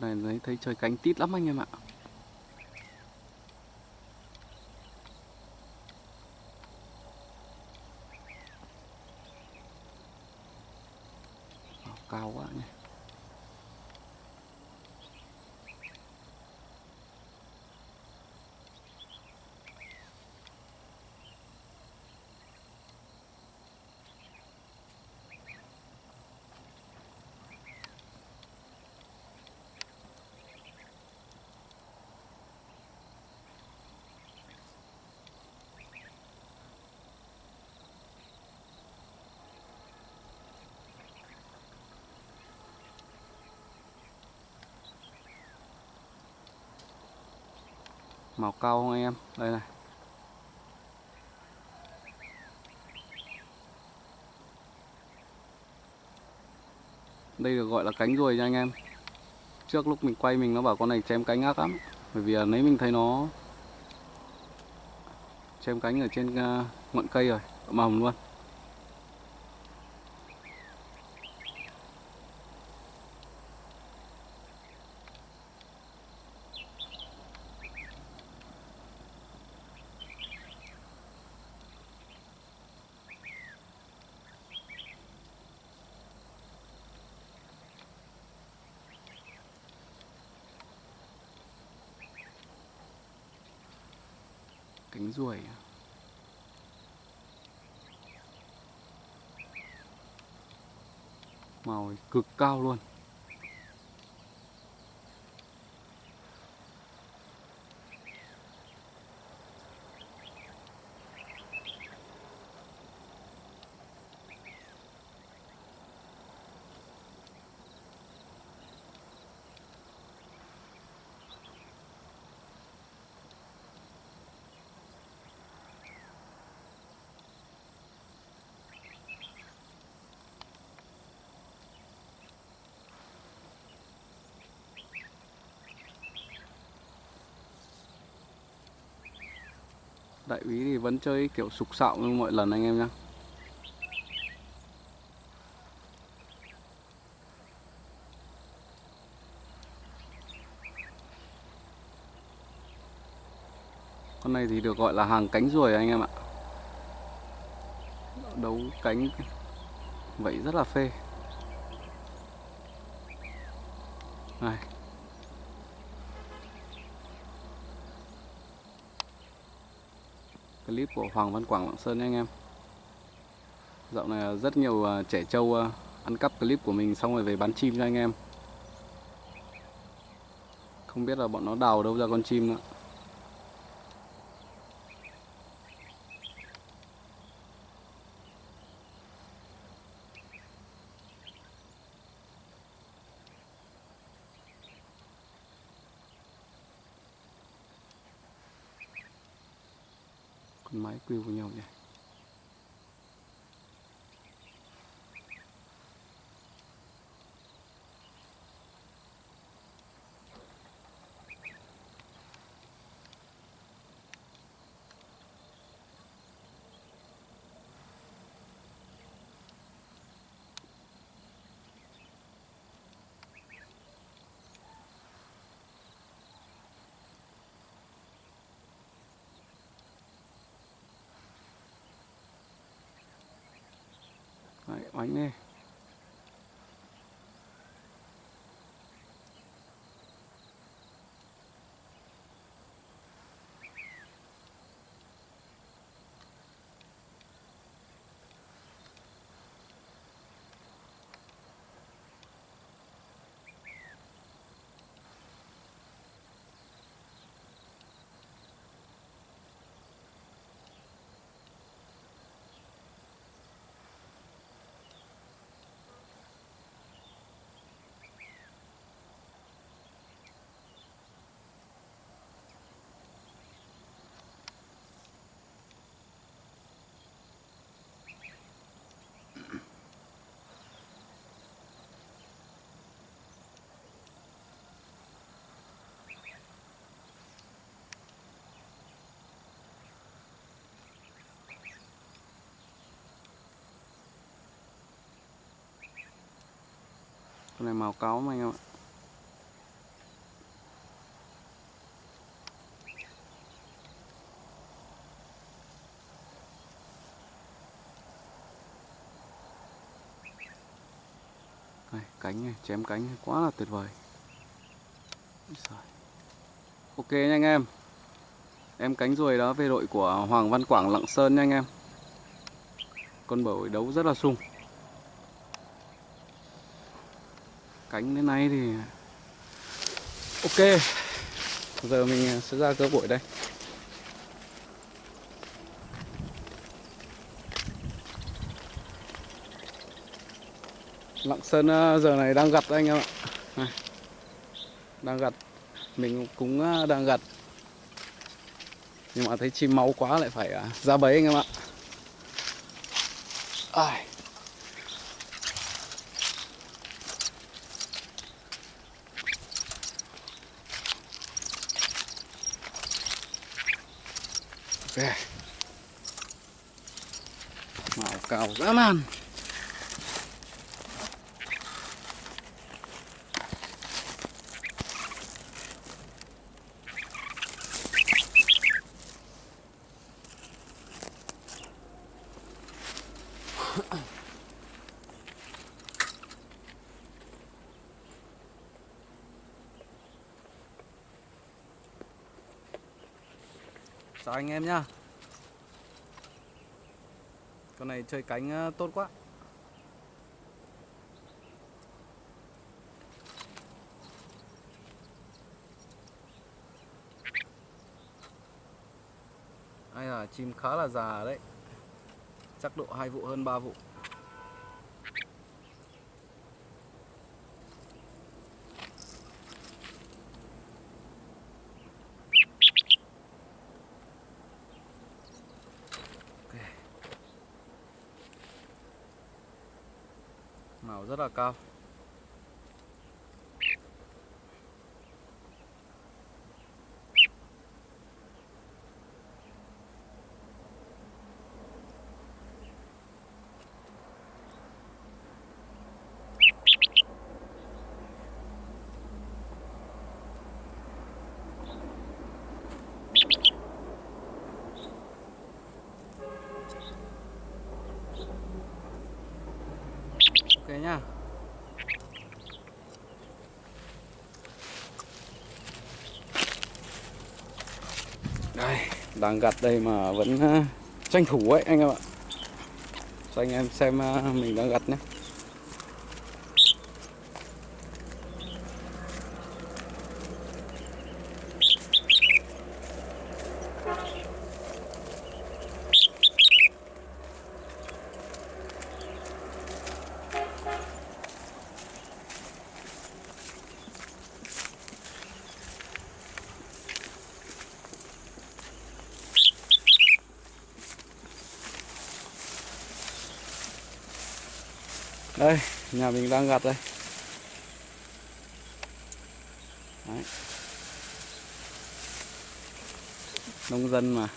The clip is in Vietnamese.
con này thấy, thấy chơi cánh tít lắm anh em ạ. Ờ, cao quá nhỉ. Màu cao không anh em? Đây này. Đây được gọi là cánh ruồi nha anh em. Trước lúc mình quay mình nó bảo con này chém cánh ác lắm. Bởi vì nấy mình thấy nó chém cánh ở trên à, ngọn cây rồi. Mầm luôn. Cánh ruồi à? màu cực cao luôn. Đại úy thì vẫn chơi kiểu sục sạo như mọi lần anh em nhé con này thì được gọi là hàng cánh ruồi anh em ạ. Đấu cánh vậy rất là phê. Này clip của Hoàng Văn Quảng, Lạng Sơn nha anh em. Dạo này rất nhiều à, trẻ trâu à, ăn cắp clip của mình xong rồi về bán chim cho anh em. Không biết là bọn nó đào đâu ra con chim nữa. Con máy quy vào nhau nhỉ? Anh ơi con này màu cáu mà anh em ạ. Đây, cánh này, chém cánh này, quá là tuyệt vời. Ok nha anh em. Em cánh ruồi đó về đội của Hoàng Văn Quảng Lạng Sơn nha anh em. Con bầu đấu rất là sung. Cánh đến nay thì Ok. Giờ mình à, sẽ ra cơ bội đây. Lạng Sơn à, giờ này đang gặt anh em ạ. Này. Đang gặt. Mình cũng à, đang gặt. Nhưng mà thấy chim máu quá lại phải ra bấy anh em ạ. Ai. Màu cao dã man. Chào anh em nhá. Con này chơi cánh ờ, tốt quá. Ai là chim khá là già đấy. Chắc độ hai vụ hơn 3 vụ. Rất là cao. Ok nhá đây, đang gặt đây mà vẫn ờ, tranh thủ ấy anh em ạ. Cho anh em xem ờ, mình đang gặt nhé. Đây nhà mình đang gặt đây Đấy. nông dân mà